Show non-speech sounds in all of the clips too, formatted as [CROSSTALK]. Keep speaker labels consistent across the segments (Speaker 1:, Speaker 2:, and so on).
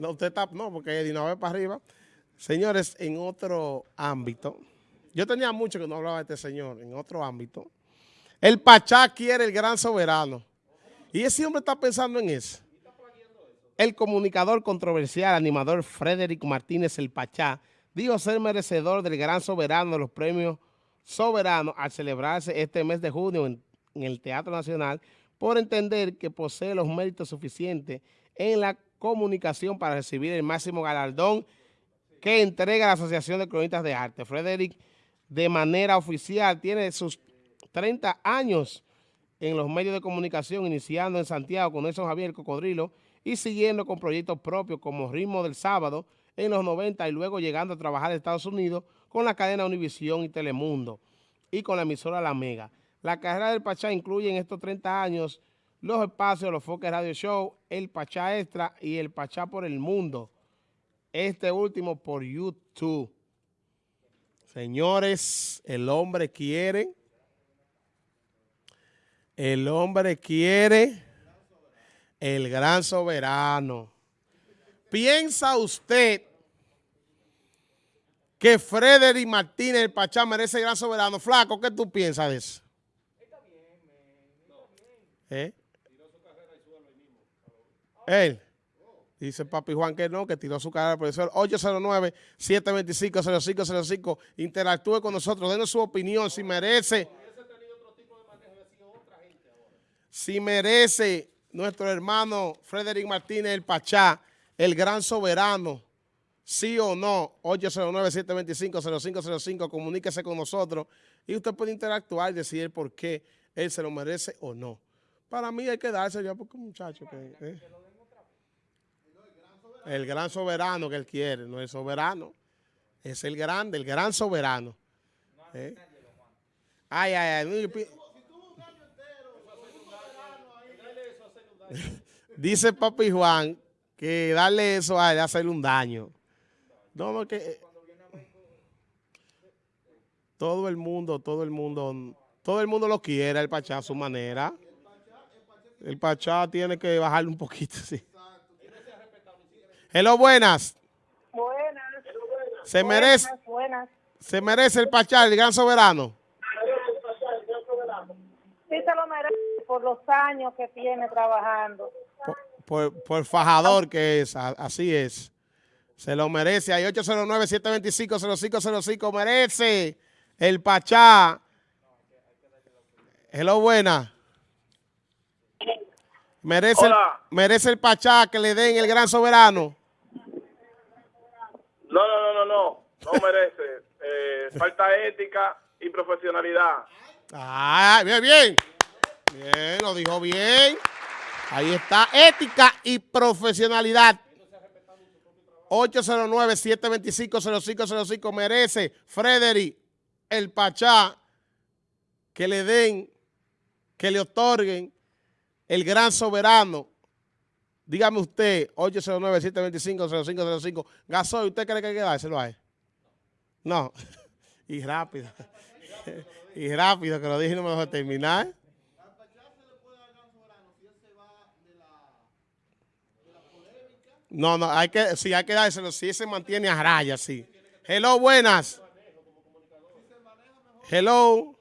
Speaker 1: No, usted está, no, porque de una vez para arriba. Señores, en otro ámbito, yo tenía mucho que no hablaba de este señor, en otro ámbito, el Pachá quiere el gran soberano. Y ese hombre está pensando en eso. El comunicador controversial, animador Frederick Martínez El Pachá, dijo ser merecedor del gran soberano de los premios soberanos al celebrarse este mes de junio en, en el Teatro Nacional por entender que posee los méritos suficientes en la comunicación para recibir el máximo galardón que entrega la Asociación de Cronistas de Arte. Frederick, de manera oficial, tiene sus 30 años en los medios de comunicación, iniciando en Santiago con Nelson Javier Cocodrilo y siguiendo con proyectos propios como Ritmo del Sábado en los 90 y luego llegando a trabajar en Estados Unidos con la cadena Univisión y Telemundo y con la emisora La Mega. La carrera del Pachá incluye en estos 30 años los espacios, los Foques Radio Show, el Pachá Extra y el Pachá por el Mundo. Este último por YouTube. Señores, el hombre quiere, el hombre quiere el gran soberano. ¿Piensa usted que Frederick Martínez, el Pachá, merece el gran soberano? Flaco, ¿qué tú piensas de eso? ¿Eh? Él. Dice Papi Juan que no, que tiró su carrera al profesor. 809-725-0505. Interactúe con nosotros, denos su opinión, si merece. Si merece nuestro hermano Frederick Martínez, el Pachá, el gran soberano, sí o no, 809-725-0505, comuníquese con nosotros y usted puede interactuar y decidir por qué él se lo merece o no. Para mí hay que darse ya porque muchacho que... Eh. El gran soberano que él quiere, no es soberano. Es el grande, el gran soberano. ¿Eh? Ay, ay. [LAUGHS] Dice Papi Juan que darle eso a él, hacerle un daño. No, no. Eh, todo el mundo, todo el mundo, todo el mundo lo quiere, el Pachá a su manera. El Pachá tiene que bajarle un poquito, [LAUGHS] sí. Hello, buenas.
Speaker 2: Buenas.
Speaker 1: Se merece,
Speaker 2: buenas,
Speaker 1: se merece el Pachá, el gran soberano.
Speaker 2: Sí se lo merece por los años que tiene trabajando.
Speaker 1: Por, por, fajador que es, así es. Se lo merece. Hay 809-725-0505. Merece el Pachá. Hello, buena. Merece el, merece el Pachá que le den el gran soberano.
Speaker 3: No, no, no, no, no. No merece. [LAUGHS] Eh, falta ética y profesionalidad.
Speaker 1: Ah, bien, bien. Bien, lo dijo bien. Ahí está, ética y profesionalidad. 809-725-0505 merece Frederick el Pachá que le den, que le otorguen el gran soberano Dígame usted, 809-725-0505. Gasoil, ¿usted cree que hay que dárselo a él? No. [LAUGHS] y rápido. [LAUGHS] y rápido, que lo dije y no me dejó terminar. No, no, hay que, sí, hay que dárselo, si se mantiene a raya, sí. Hello, buenas. Hello.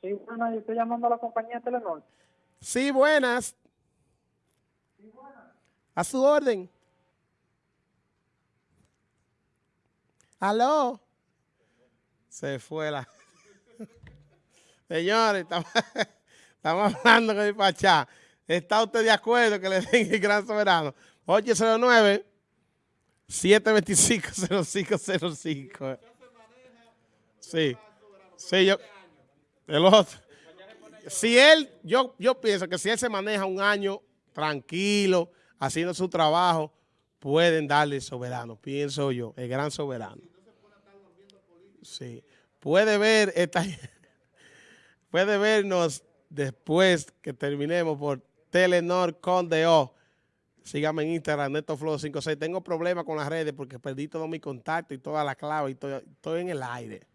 Speaker 4: Sí, buenas, yo estoy llamando a la compañía Telenor.
Speaker 1: Sí, buenas. A su orden. Aló. Se fue la... [LAUGHS] Señores, [LAUGHS] estamos, hablando con el Pachá. ¿Está usted de acuerdo que le den el gran soberano? 809 725 0505. Sí. Sí, yo... El otro. Si él, yo, yo pienso que si él se maneja un año tranquilo, haciendo su trabajo, pueden darle soberano, pienso yo, el gran soberano. Sí. Puede ver esta, [LAUGHS] puede vernos después que terminemos por Telenor Conde O. Sígame en Instagram, NetoFlow56. Tengo problemas con las redes porque perdí todo mi contacto y toda la clave y estoy en el aire.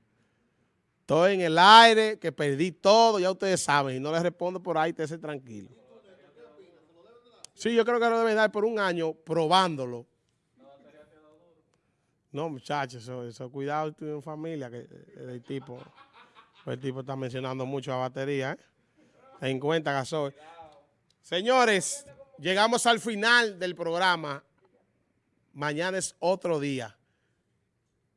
Speaker 1: Estoy en el aire, que perdí todo, ya ustedes saben, y no les respondo por ahí, estése tranquilo. Sí, yo creo que lo deben dar por un año probándolo. No, muchachos, eso, cuidado tú en familia, que eh, el tipo, el tipo está mencionando mucho a batería, ¿eh? cuenta, gasoil. Señores, llegamos al final del programa. Mañana es otro día.